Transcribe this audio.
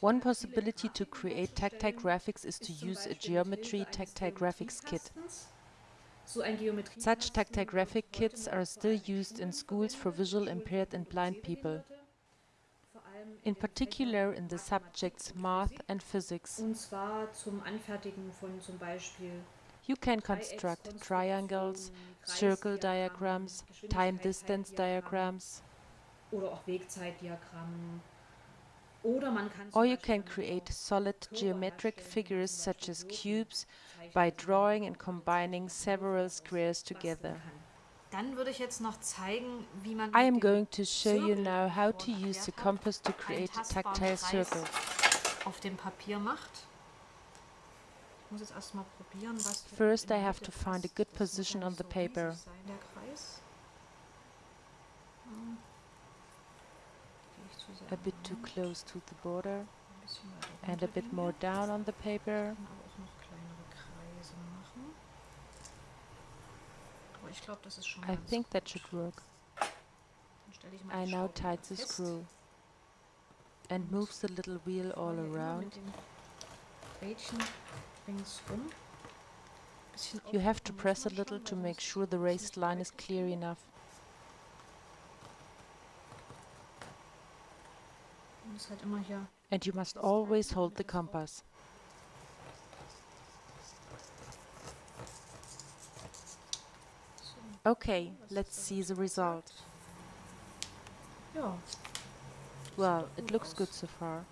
One possibility to create tactile graphics is to use a geometry tactile graphics kit. So ein Geometrie Such tactile graphic kits are still used in schools for visual impaired and blind people, in particular in the subjects math and physics. und zwar zum Anfertigen von zum Beispiel You can construct triangles, circle diagrams, time-distance diagrams, or you can create solid geometric figures such as cubes by drawing and combining several squares together. kann. Dann würde ich jetzt noch zeigen, wie man I am going to show you now how to use the compass to create a tactile Kreis circles. auf dem Papier macht. Ich muss jetzt erstmal probieren, was hier First, I have to find a good position on the paper. A bit too close to the border and a bit more down on the paper. I think that should work. I now tied the screw and moves the little wheel all around. You have to press a little to make sure the raised line is clear enough. And you must always hold the compass. Okay, let's see the result. Well, it looks good so far.